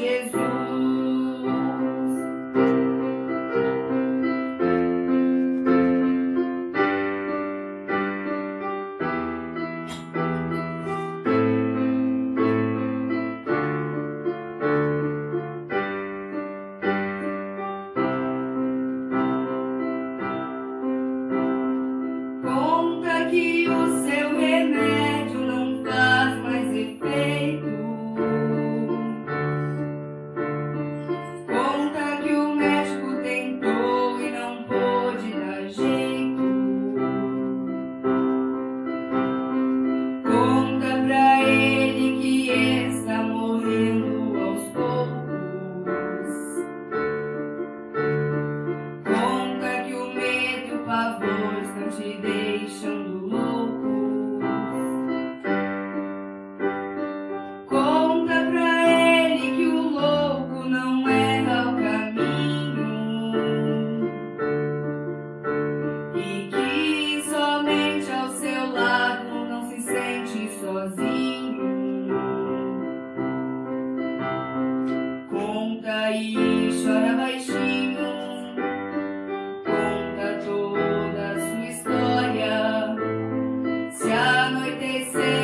years E chora baixinho, conta toda a sua história. Se anoitecer.